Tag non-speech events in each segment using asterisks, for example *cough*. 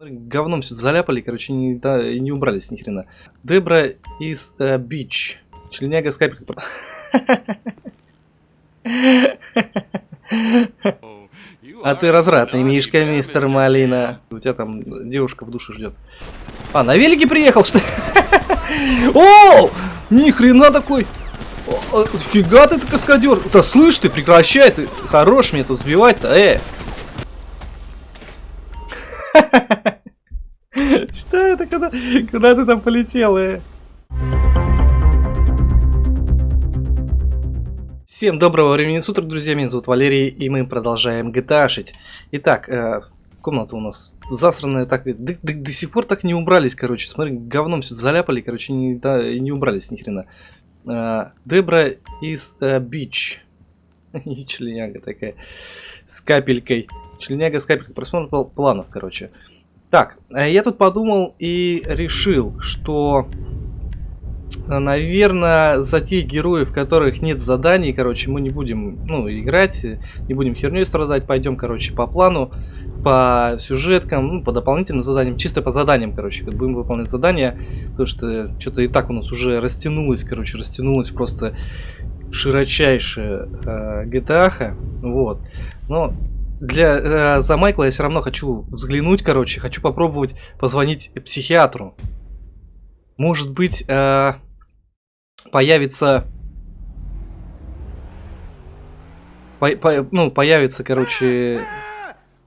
Говном все заляпали, короче, не, да, не убрались ни хрена. Дебра из uh, Бич. Членяга скайпер. А ты развратный мишка, мистер Малина. У тебя там девушка в душе ждет. А, на велике приехал, что *laughs* О! Ни хрена такой! Фига ты каскадер! Да слышь ты, прекращай, ты хорош мне тут сбивать-то, э! Что это, куда, куда ты там полетел, э? Всем доброго времени суток, друзья, меня зовут Валерий, и мы продолжаем GTA шить. Итак, э, комната у нас засранная, так, до, до, до сих пор так не убрались, короче, смотри, говном все заляпали, короче, не, да, не убрались ни хрена. Э, Дебра из э, Бич. *laughs* И членяга такая, с капелькой. Членяга с капелькой, просмотр планов, короче. Так, э, я тут подумал и решил, что, э, наверное, за тех героев, которых нет заданий, короче, мы не будем, ну, играть, не будем херней страдать, пойдем, короче, по плану, по сюжеткам, ну, по дополнительным заданиям, чисто по заданиям, короче, как будем выполнять задания, потому что что-то и так у нас уже растянулось, короче, растянулось просто широчайшая э, вот, но для, э, за Майкла я все равно хочу взглянуть, короче, хочу попробовать позвонить психиатру. Может быть, э, появится... По, по, ну, появится, короче...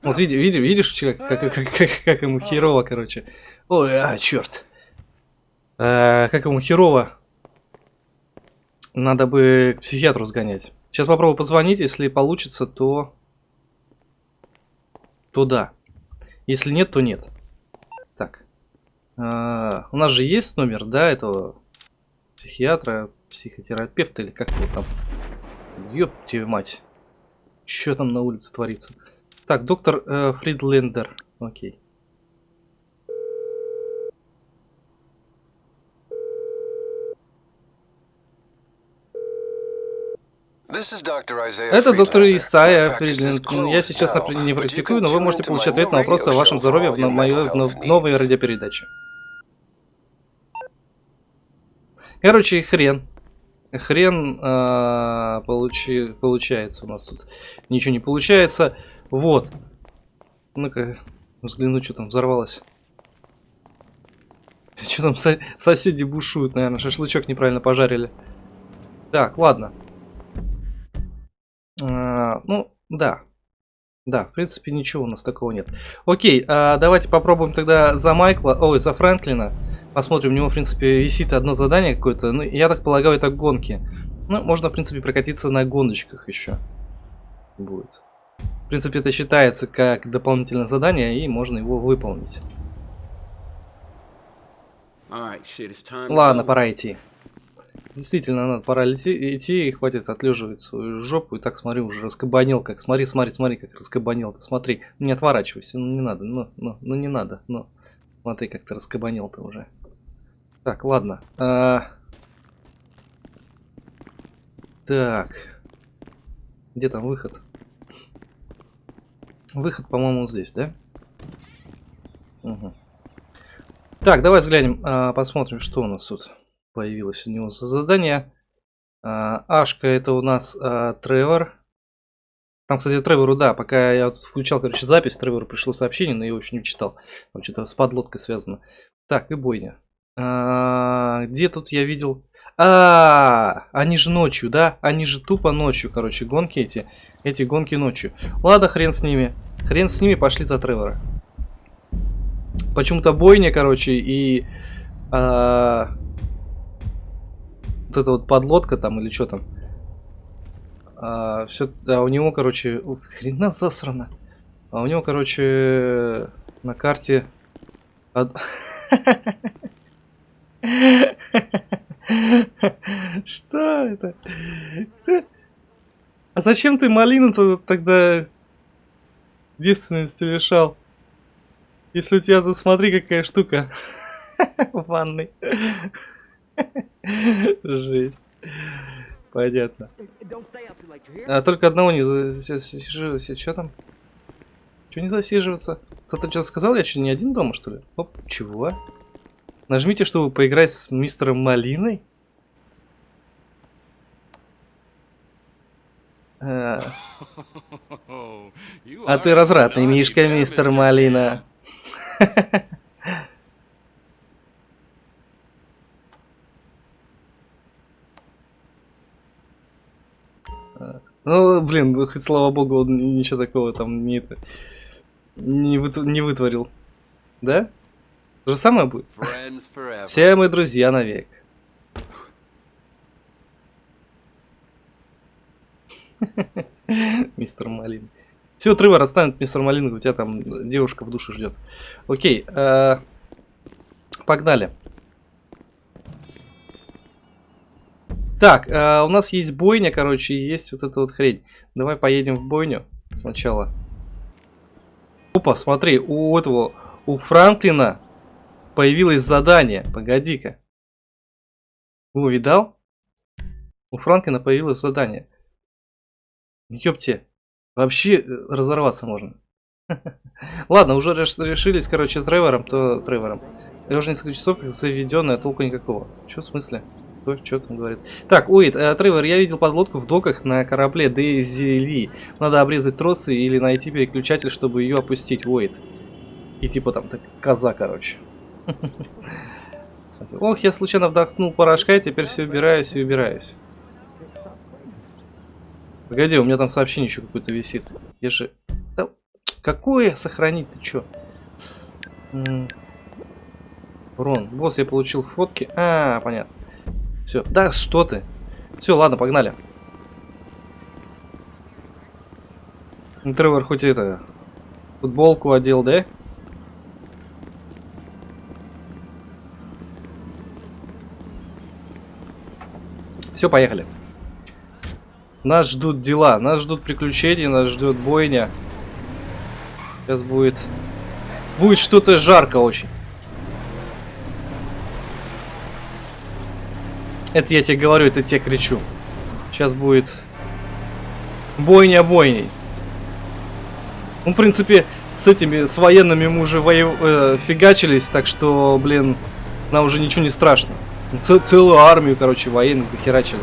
Вот види, види, видишь, как, как, как, как, как ему херово, короче. Ой, а, черт. Э, как ему херово. Надо бы к психиатру сгонять. Сейчас попробую позвонить, если получится, то то да. Если нет, то нет. Так. А, у нас же есть номер, да, этого психиатра, психотерапевта или как его там. Ёб тебе мать. Что там на улице творится? Так, доктор э, Фридлендер. Окей. Это доктор Исайя Фридлин. Я сейчас не практикую, но вы можете получить ответ на вопросы о вашем здоровье в моей новой радиопередаче. Короче, хрен. Хрен э, получи, получается у нас тут. Ничего не получается. Вот. Ну-ка, взгляну, что там взорвалось. Что там со соседи бушуют, наверное, шашлычок неправильно пожарили. Так, ладно. А, ну, да. Да, в принципе, ничего у нас такого нет. Окей, а давайте попробуем тогда за Майкла, ой, за Фрэнклина. Посмотрим, у него, в принципе, висит одно задание какое-то. Ну, я так полагаю, это гонки. Ну, можно, в принципе, прокатиться на гоночках еще. Будет. В принципе, это считается как дополнительное задание, и можно его выполнить. Ладно, пора идти. Действительно, надо пора лети, идти, и хватит отлеживать свою жопу. И так, смотри, уже раскабанил, как. Смотри, смотри, смотри, как раскабанил. Смотри, не отворачивайся, ну не надо, ну, ну, ну не надо, ну. Смотри, как ты раскабанил-то уже. Так, ладно. А... Так. Где там выход? Выход, по-моему, здесь, да? Угу. Так, давай взглянем, а, посмотрим, что у нас тут появилось у него за задание. А, Ашка это у нас а, Тревор. Там, кстати, Тревору, да, пока я тут включал, короче, запись, Тревору пришло сообщение, но я его еще не читал. Там что-то с подлодкой связано. Так, и бойня. А, где тут я видел... А, они же ночью, да? Они же тупо ночью, короче, гонки эти. Эти гонки ночью. Ладно, хрен с ними. Хрен с ними, пошли за Тревора. Почему-то бойня, короче, и... А, вот эта вот подлодка там или что там. А, все, да, у него, короче, ух, хрена засрано. А у него, короче, на карте... *laughs* Что это? А зачем ты малину-то тогда девственности лишал? Если у тебя тут, смотри, какая штука *laughs* в ванной. *laughs* Жесть. Понятно. А только одного не засиживайся. Что там? Что не засиживаться? Кто-то что-то сказал? Я что, не один дома, что ли? Оп, чего? Нажмите, чтобы поиграть с мистером Малиной. А, *laughs* а ты развратный мишка, мистер Малина. *laughs* Ну, блин, ну, хоть слава богу, он ничего такого там не, не, выт, не вытворил. Да? То же самое будет? Все мы друзья навек. *laughs* Мистер Малин. Все, Тревор отстанет, мистер Малин, у тебя там девушка в душе ждет. Окей, э, погнали. Так, э, у нас есть бойня, короче, есть вот эта вот хрень. Давай поедем в бойню сначала. Опа, смотри, у этого, у Франклина появилось задание. Погоди-ка. О, видал? У Франклина появилось задание. Ёпте. Вообще э, разорваться можно. *laughs* Ладно, уже решились, короче, Тревором, то Тревором. Я уже несколько часов заведенная, толку никакого. Что в смысле? Кто что там говорит? Так, Уит, э, Тревор, я видел подлодку в доках на корабле Дейзи Ли. Надо обрезать тросы или найти переключатель, чтобы ее опустить, Уит. И типа там так, коза, короче. *laughs* Ох, я случайно вдохнул порошка, и теперь все убираюсь и убираюсь. Погоди, у меня там сообщение еще какое-то висит. Я же... Да, какое сохранить? Ты чё? Рон, босс, я получил фотки. А, понятно. Все. Да, что ты? Все, ладно, погнали. Тревор хоть это... Футболку одел, да? Все, поехали. Нас ждут дела, нас ждут приключения, нас ждет бойня. Сейчас будет... Будет что-то жарко очень. Это я тебе говорю, это тебе кричу. Сейчас будет бойня бойней. Ну, в принципе, с этими, с военными мы уже воев... э, фигачились, так что, блин, нам уже ничего не страшно. Ц целую армию, короче, военных захерачили.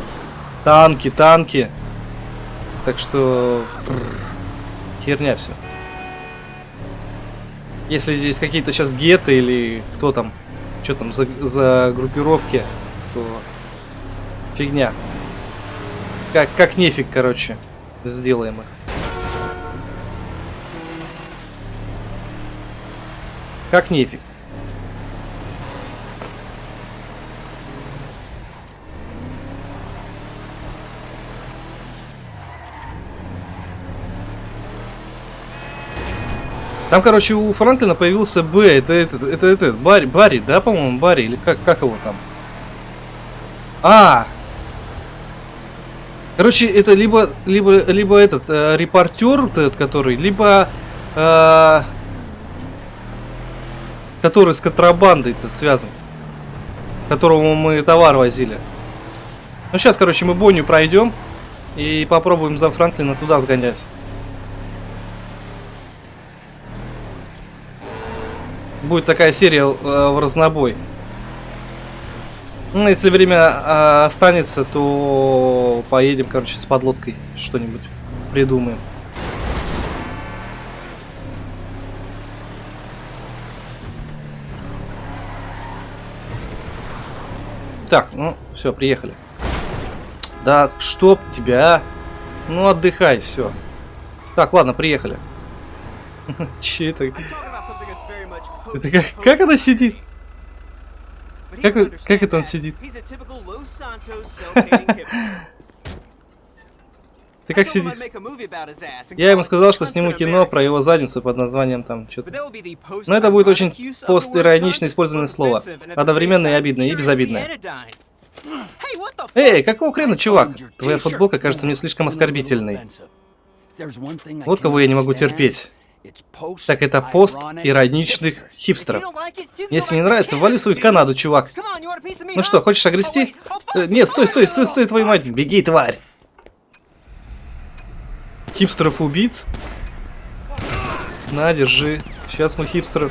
Танки, танки. Так что... Херня все. Если здесь какие-то сейчас геты или кто там, что там за, за группировки, то фигня. Как, как нефиг, короче, сделаем их. Как нефиг. Там, короче, у Франклина появился Б, это этот, это этот, Барри, Барри, да, по-моему, Барри, или как, как его там? А! Короче, это либо, либо, либо этот э, репортер, этот, который, либо э, который с контрабандой-то связан, которому мы товар возили. Ну, сейчас, короче, мы Бонню пройдем и попробуем за Франклина туда сгонять. будет такая серия э, в разнобой. Ну, если время э, останется, то поедем, короче, с подлодкой что-нибудь придумаем. Так, ну, все, приехали. Да, чтоб тебя, а? Ну, отдыхай, все. Так, ладно, приехали. *laughs* Че это? Это как, как она сидит? Как, как это он сидит? *laughs* Ты как сидишь? Я ему сказал, что сниму кино про его задницу под названием там что-то. Но это будет очень постиронично использованное слово. Одновременно и обидное, и безобидное. Эй, какого хрена, чувак? Твоя футболка кажется мне слишком оскорбительной. Вот кого я не могу терпеть. Так это пост ироничных хипстеров. Если не нравится, вали свою Канаду, чувак. Ну что, хочешь огрести? Э, нет, стой, стой, стой, стой, твою мать. Беги, тварь. Хипстеров-убийц. На, держи. Сейчас мы хипстеры...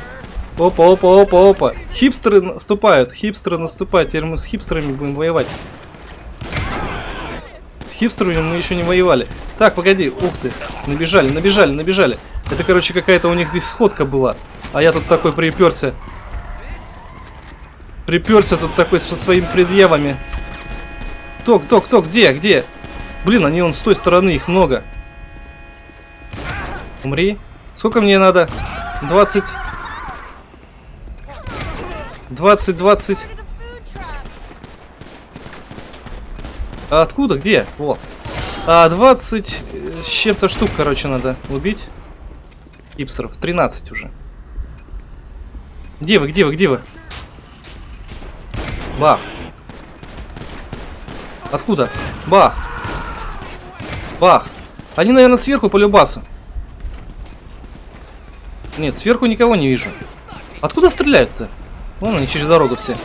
Опа, опа, опа, опа. Хипстеры наступают, хипстеры наступают. Теперь мы с хипстерами будем воевать. С хипстерами мы еще не воевали. Так, погоди, ух ты. Набежали, набежали, набежали. Это, короче, какая-то у них здесь сходка была. А я тут такой приперся. Приперся тут такой со своими предъявами. Кто, кто, кто, где, где? Блин, они вон с той стороны, их много. Умри. Сколько мне надо? 20. 20, 20. А откуда? Где? Во. А, 20 э, с чем-то штук, короче, надо убить. Ипсеров. 13 уже. Где вы, где вы, где вы? Бах. Откуда? Бах. Бах. Они, наверное, сверху по любасу. Нет, сверху никого не вижу. Откуда стреляют-то? Вон они через дорогу все.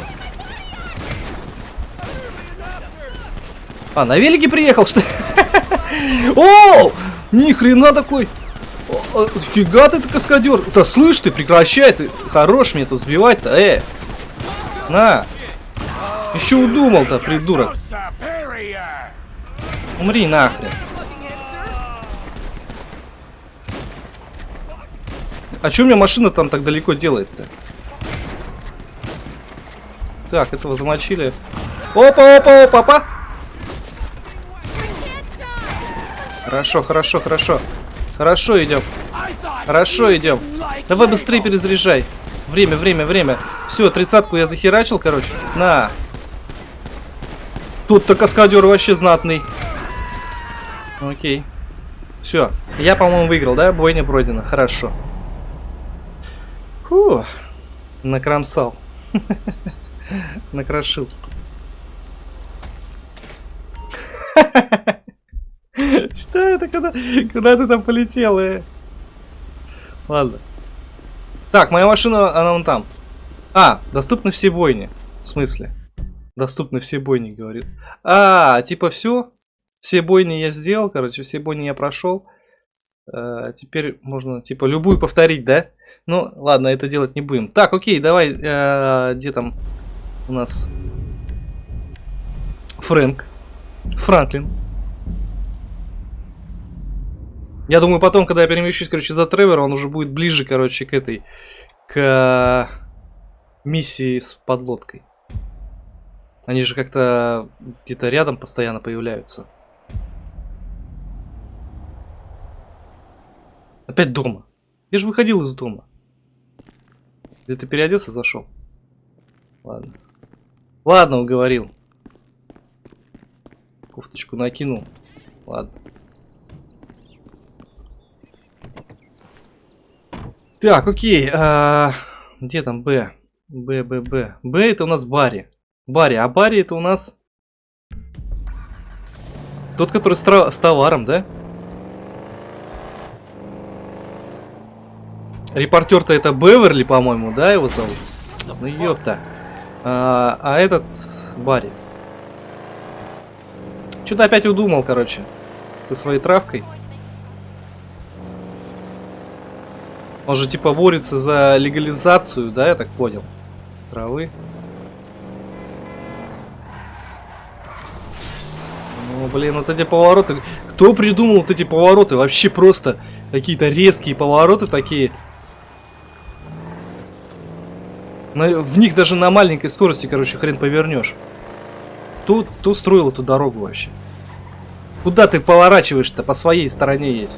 А, на велике приехал, что ли? *laughs* О! Ни хрена такой! Фига ты, каскадер! Да слышь ты, прекращай ты! Хорош мне тут сбивать-то, э! На! Еще удумал-то, придурок! Умри нахрен! А что у меня машина там так далеко делает-то? Так, этого замочили. Опа, опа, опа, опа! Хорошо, хорошо, хорошо. Хорошо идем. Хорошо идем. Давай быстрее перезаряжай. Время, время, время. Все, тридцатку я захерачил, короче. На. Тут-то каскадер вообще знатный. Окей. Все. Я, по-моему, выиграл, да? Бойня пройдена. Хорошо. Фу, накромсал. *laughs* Накрошил. *laughs* *laughs* Что это? Куда, куда ты там полетел? Э? Ладно. Так, моя машина, она вон там. А, доступны все бойни. В смысле? Доступны все бойни, говорит. А, типа все? Все бойни я сделал, короче, все бойни я прошел. А, теперь можно, типа, любую повторить, да? Ну, ладно, это делать не будем. Так, окей, давай, э, где там у нас Фрэнк, Франклин. Я думаю, потом, когда я перемещусь, короче, за Тревора, он уже будет ближе, короче, к этой, к миссии с подлодкой. Они же как-то где-то рядом постоянно появляются. Опять дома. Я же выходил из дома. Или ты переоделся, зашел? Ладно. Ладно, уговорил. Кофточку накинул. Ладно. Так, окей. А, где там Б? Б, Б, Б. Б это у нас Барри. Барри. А Барри это у нас... Тот, который с, с товаром, да? Репортер-то это Беверли, по-моему, да, его зовут? Ну ёпта. А, а этот Барри. Что-то опять удумал, короче. Со своей травкой. Он же типа борется за легализацию, да, я так понял. Травы. Ну, блин, вот эти повороты. Кто придумал вот эти повороты? Вообще просто какие-то резкие повороты такие. Но в них даже на маленькой скорости, короче, хрен повернешь. Тут, кто строил эту дорогу вообще? Куда ты поворачиваешь-то? По своей стороне едь.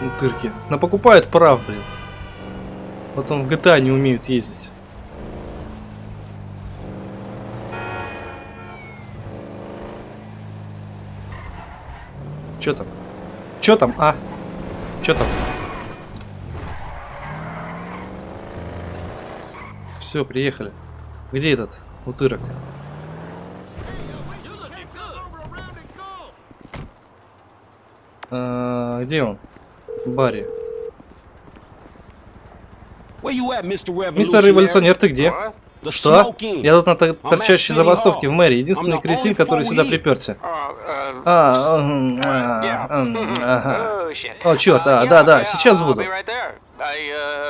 Утырки. Но покупают прав, блин. Потом в GTA не умеют ездить. Чё там? Чё там, а? Чё там? Все, приехали. Где этот утырок? А, где он? Барри. Мистер Революционер, ты где? Что? Я тут на тор- торчащей забастовке в мэрии. Единственный кретин, который сюда приперся. А, а, а. О, черт, а, да, да, сейчас буду.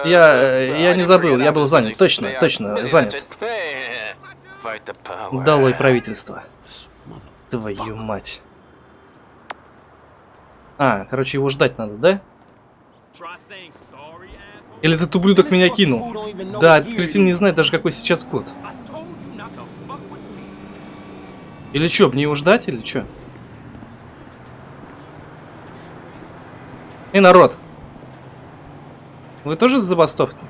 Я, э, я не забыл, я был занят. Точно, точно, занят. Долой правительство. Твою мать. А, короче, его ждать надо, да? Или этот ублюдок меня кинул? Да, этот кретин не знает даже, какой сейчас код. Или что, мне его ждать, или что? Эй, народ! Вы тоже с забастовки?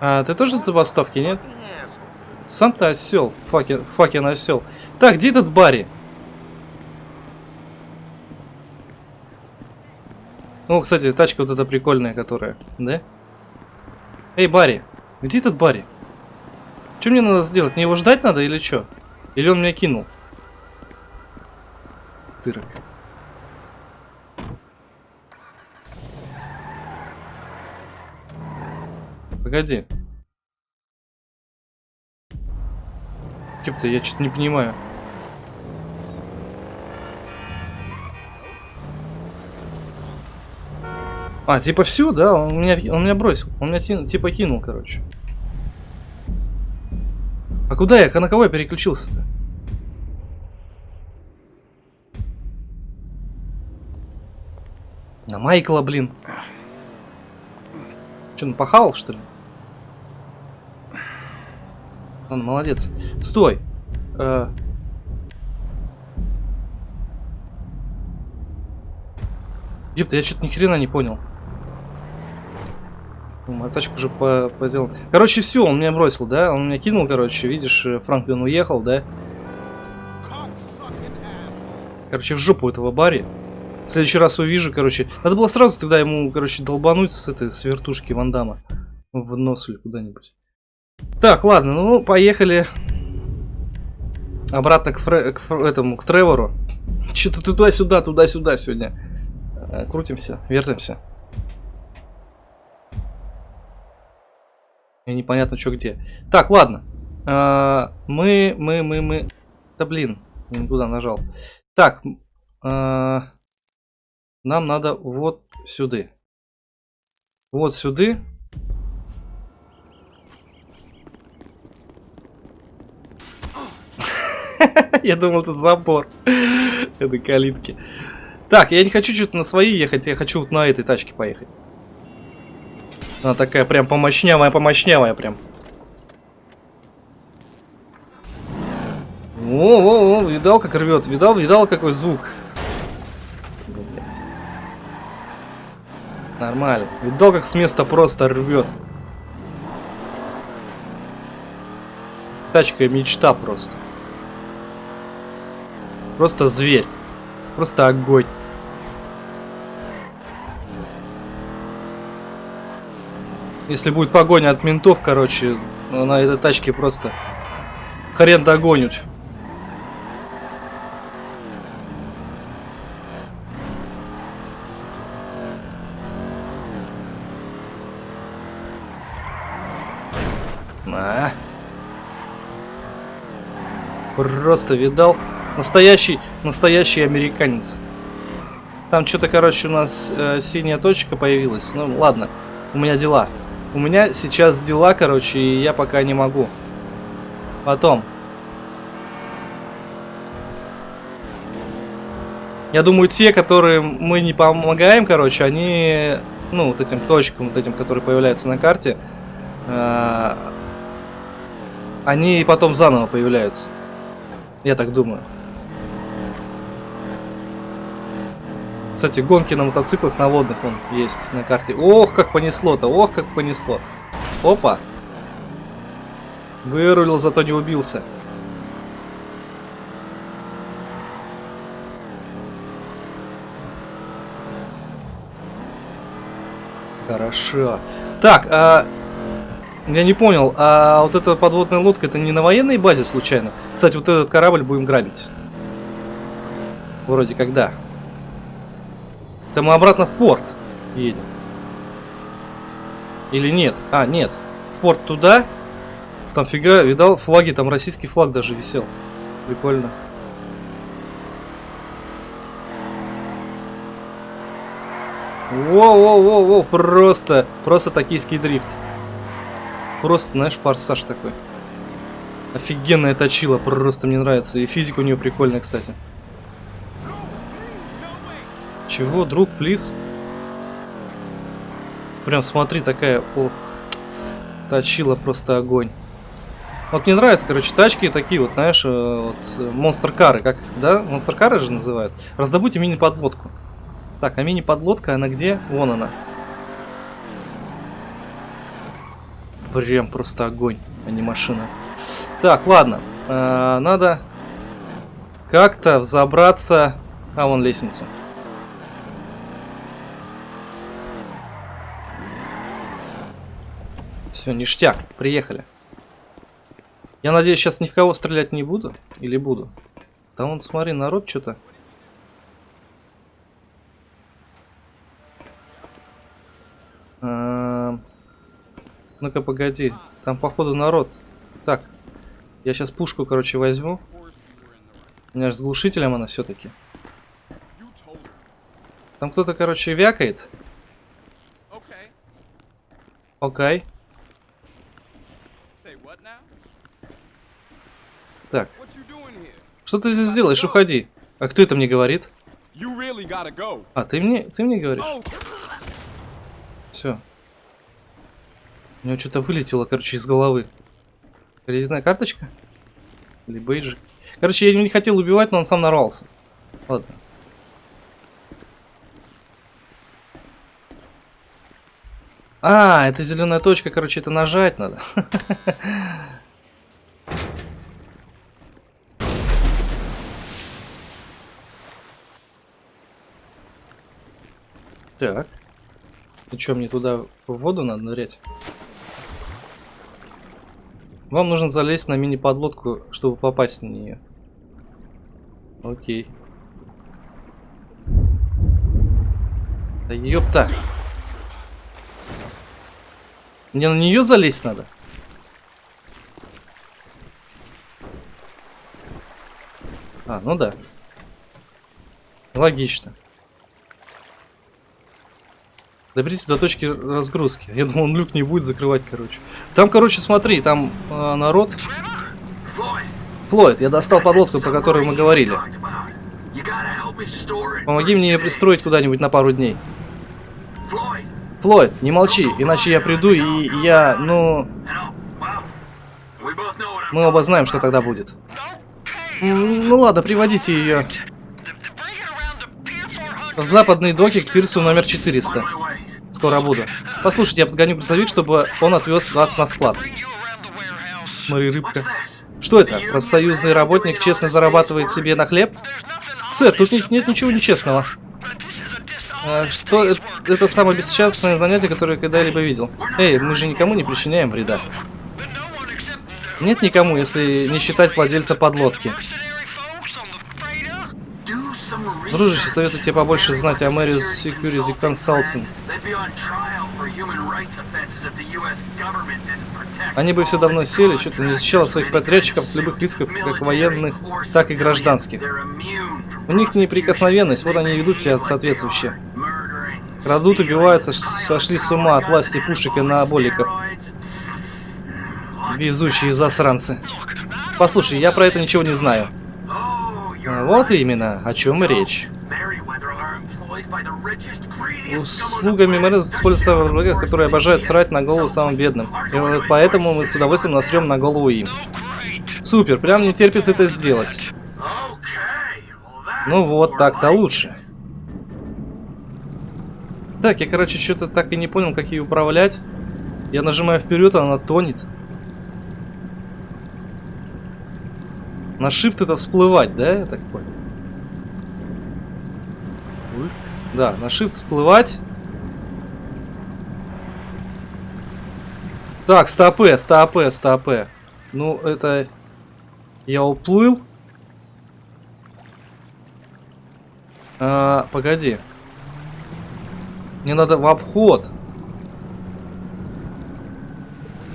А, ты тоже с забастовки, нет? Сам ты осел, факин, факин осел. Так, где этот Барри? Ну, кстати, тачка вот эта прикольная, которая, да? Эй, Барри, где этот Барри? Что мне надо сделать? Мне его ждать надо или что? Или он меня кинул? Тырок. Погоди. Кем-то я что-то не понимаю. А, типа все, да? Он меня, он меня бросил. Он меня типа кинул, короче. А куда я? На кого я переключился-то? На Майкла, блин. Че, напахал, что ли? Ладно, молодец. Стой. Э... Епта, я что-то ни хрена не понял. Мою тачку уже по поделал. Короче, все, он меня бросил, да? Он меня кинул, короче, видишь, э, Франклин уехал, да? Короче, в жопу этого Барри. В следующий раз увижу, короче. Надо было сразу тогда ему, короче, долбануть с этой с вертушки Вандама. В нос или куда-нибудь. Так, ладно, ну, поехали. Обратно к, Фре к этому, к Тревору. Что-то туда-сюда, туда-сюда сегодня. Э, крутимся, вертимся. И непонятно, что где. Так, ладно. А, мы, мы, мы, мы... Да блин, не туда нажал. Так, а, нам надо вот сюда. Вот сюда. *laughs* Я думал, это забор. *laughs* Это калитки. Так, я не хочу что-то на свои ехать, я хочу вот на этой тачке поехать. Она такая прям помощнявая, помощнявая прям. О, о, о, видал, как рвет, видал, видал, какой звук. Нормально. Видал, как с места просто рвет. Тачка мечта просто. Просто зверь. Просто огонь. Если будет погоня от ментов, короче, на этой тачке просто хрен догонят. На. Просто видал. Настоящий, настоящий американец. Там что-то, короче, у нас э, синяя точка появилась. Ну, ладно, у меня дела. У меня сейчас дела, короче, и я пока не могу. Потом. Я думаю, те, которые мы не помогаем, короче, они, ну, вот этим точкам, вот этим, которые появляются на карте, э они потом заново появляются. Я так думаю. Кстати, гонки на мотоциклах на водных он есть на карте. Ох, как понесло-то, ох, как понесло. Опа. Вырулил, зато не убился. Хорошо. Так, а... Я не понял, а вот эта подводная лодка, это не на военной базе случайно? Кстати, вот этот корабль будем грабить. Вроде когда. Да мы обратно в порт. едем. Или нет? А, нет. В порт туда. Там фига, видал, флаги, там российский флаг даже висел. Прикольно. Воу-воу-воу-воу, просто, просто токийский дрифт. Просто, знаешь, форсаж такой. Офигенная точила, просто мне нравится. И физика у нее прикольная, кстати. Чего, друг, плиз? Прям смотри, такая, о, точила просто огонь. Вот мне нравятся, короче, тачки такие вот, знаешь, э, вот, монстр-кары, как, да, монстр-кары же называют. Раздобудьте мини-подлодку. Так, а мини-подлодка, она где? Вон она. Прям просто огонь, а не машина. Так, ладно. Э, надо как-то взобраться... А, вон лестница. Все, ништяк, приехали. Я надеюсь, сейчас ни в кого стрелять не буду? Или буду? Там вон, смотри, народ что-то Ну-ка, погоди. Там, походу, народ. Так. Я сейчас пушку, короче, возьму. У меня же с глушителем она все-таки. Там кто-то, короче, вякает. Окей. Okay. Так. Что ты здесь делаешь? Уходи. А кто это мне говорит? А, ты мне, ты мне говоришь? Все. У него что-то вылетело, короче, из головы. Кредитная карточка? Или бейджик? Короче, я его не хотел убивать, но он сам нарвался. Ладно. А, это зеленая точка, короче, это нажать надо. *laughs* Так. И что, мне туда в воду надо нырять? Вам нужно залезть на мини-подлодку, чтобы попасть на нее. Окей. Да ёпта! Мне на нее залезть надо? А, ну да. Логично. Доберитесь до точки разгрузки. Я думал, он люк не будет закрывать, короче. Там, короче, смотри, там э, народ. Флойд, я достал подлодку, про которую мы говорили. Помоги мне ее пристроить куда-нибудь на пару дней. Флойд, не молчи, иначе я приду и я, ну... Мы оба знаем, что тогда будет. Ну ладно, приводите ее в западный доки к пирсу номер 400. Скоро буду. Послушайте, я подгоню грузовик, чтобы он отвез вас на склад. Смотри, рыбка. Что это? Профсоюзный работник честно зарабатывает себе на хлеб? Сэр, тут нет, нет ничего нечестного. А, что это, это самое бесчестное занятие, которое я когда-либо видел. Эй, мы же никому не причиняем вреда. Нет никому, если не считать владельца подлодки. Дружище, советую тебе побольше знать о Marius Security Consulting. Они бы все давно сели, что-то не защищало своих подрядчиков от любых рисков, как военных, так и гражданских. У них неприкосновенность, вот они ведут себя соответствующе. Крадут, убиваются, сошли с ума от власти пушек и анаболиков. Везучие засранцы. Послушай, я про это ничего не знаю. Вот именно, о чем речь. Услугами мэра используются врагах, которые обожают срать на голову самым бедным. И поэтому мы с удовольствием насрем на голову им. Супер, прям не терпится это сделать. Ну вот, так-то лучше. Так, я, короче, что-то так и не понял, как ее управлять. Я нажимаю вперед, она тонет. На shift это всплывать, да, я так понял? Да, на shift всплывать. Так, стопы, стопы, стопы. Ну, это... Я уплыл. А, погоди. Мне надо в обход.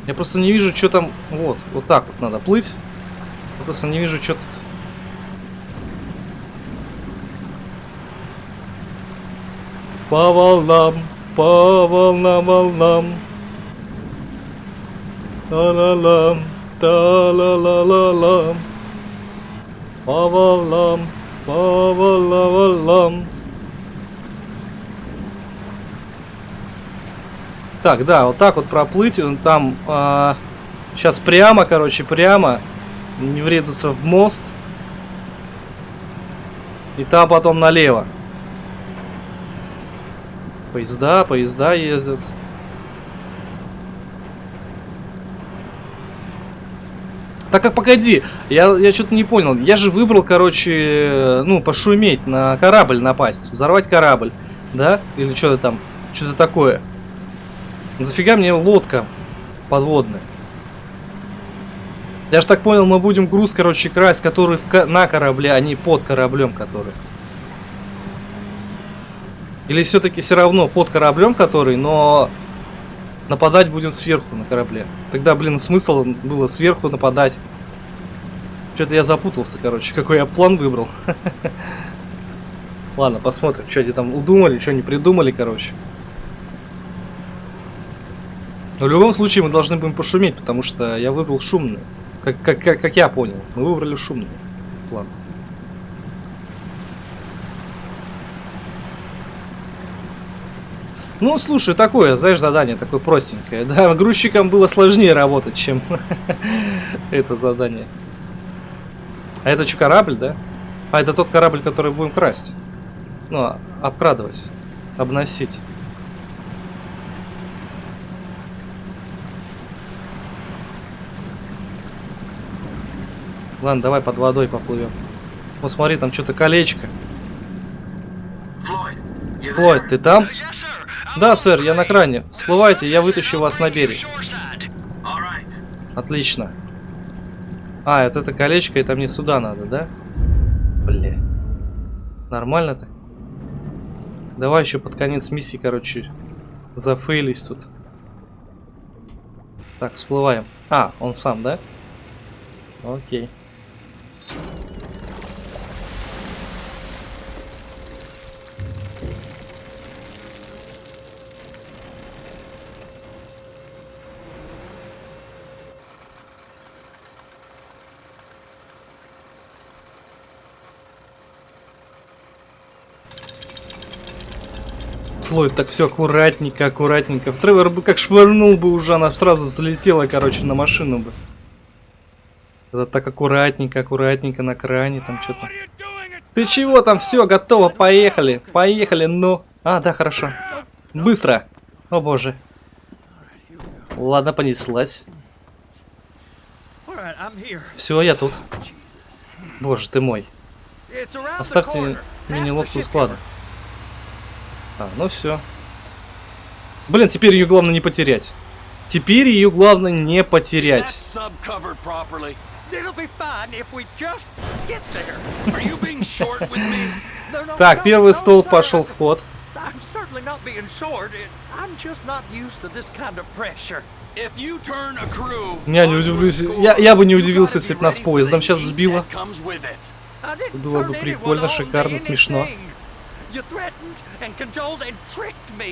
Я просто не вижу, что там... Вот, вот так вот надо плыть. Я просто не вижу, что. По волнам, по волнам, волнам. Та-ла-лам, та-ла-ла-ла-лам. По волнам, по волнам, волнам. Так, да, вот так вот проплыть, он там а, сейчас прямо, короче, прямо, не врезаться в мост, и там потом налево. Поезда, поезда ездят. Так, а погоди, я, я что-то не понял. Я же выбрал, короче, ну, пошуметь, на корабль напасть, взорвать корабль, да? Или что-то там, что-то такое. Зафига мне лодка подводная? Я ж так понял, мы будем груз, короче, красть, который в, на корабле, а не под кораблем, который. Или все-таки все равно под кораблем, который, но нападать будем сверху на корабле. Тогда, блин, смысл было сверху нападать. Что-то я запутался, короче, какой я план выбрал. *laughs* Ладно, посмотрим, что они там удумали, что они придумали, короче. Но в любом случае мы должны будем пошуметь, потому что я выбрал шумную. Как, как, как, как я понял, мы выбрали шумный план. Ну, слушай, такое, знаешь, задание такое простенькое. Да, грузчикам было сложнее работать, чем *laughs* это задание. А это что, корабль, да? А это тот корабль, который будем красть. Ну, обкрадывать, обносить. Ладно, давай под водой поплывем. Вот смотри, там что-то колечко. Флойд, ты там? Да, сэр, я на кране. Всплывайте, я вытащу вас на берег. Отлично. А, это это колечко, это мне сюда надо, да? Бля. Нормально так? Давай еще под конец миссии, короче, зафейлись тут. Так, всплываем. А, он сам, да? Окей. Флойд, так все аккуратненько, аккуратненько. Тревор бы как швырнул бы уже, она сразу залетела, короче, на машину бы. Это так аккуратненько, аккуратненько на кране там что-то. Ты чего там? Все, готово, поехали. Поехали, ну. А, да, хорошо. Быстро. О боже. Ладно, понеслась. Все, я тут. Боже ты мой. Оставьте мини-лодку у склада. А, ну все. Блин, теперь ее главное не потерять. Теперь ее главное не потерять. Так, первый стол пошел в ход. Я не удивлюсь. Я, я бы не удивился, если бы нас поездом сейчас сбило. Было бы прикольно, шикарно, смешно.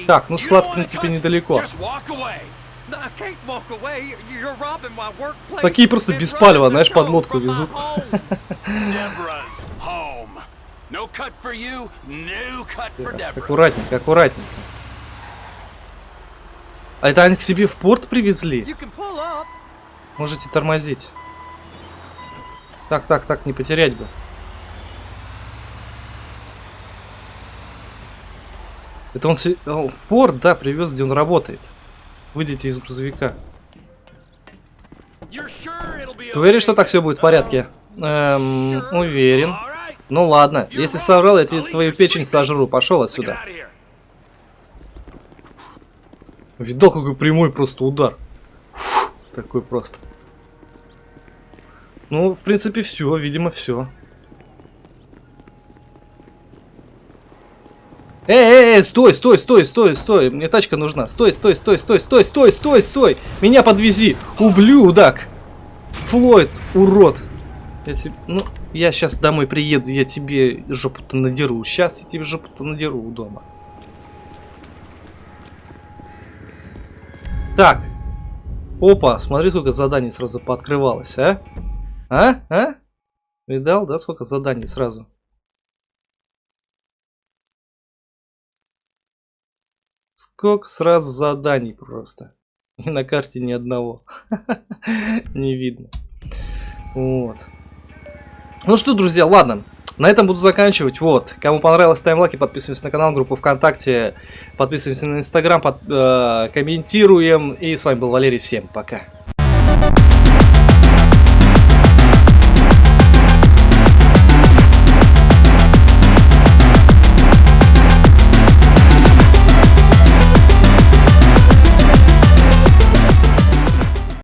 Так, ну склад, в принципе, недалеко. Такие просто без палева, знаешь, под лодку везут. *laughs* Аккуратненько, аккуратненько. А это они к себе в порт привезли? Можете тормозить. Так, так, так, не потерять бы. Это он, в порт, да, привез, где он работает. Выйдите из грузовика. Ты уверен, что так все будет в порядке? Эм, уверен. Ну ладно, если соврал, я тебе твою печень сожру. Пошел отсюда. Видал, какой прямой просто удар. Фу, такой просто. Ну, в принципе, все, видимо, все. Эй, эй, стой, стой, стой, стой, стой. Мне тачка нужна. Стой, стой, стой, стой, стой, стой, стой, стой. Меня подвези. Ублюдок. Флойд, урод. Я тебе, ну, я сейчас домой приеду, я тебе жопу-то надеру. Сейчас я тебе жопу-то надеру у дома. Так. Опа, смотри, сколько заданий сразу пооткрывалось, а? А? А? Видал, да, сколько заданий сразу? Сколько сразу заданий просто. И на карте ни одного. *laughs* Не видно. Вот. Ну что, друзья, ладно. На этом буду заканчивать. Вот. Кому понравилось, ставим лайки, подписываемся на канал, группу ВКонтакте, подписываемся на Инстаграм, под, э, комментируем. И с вами был Валерий. Всем пока.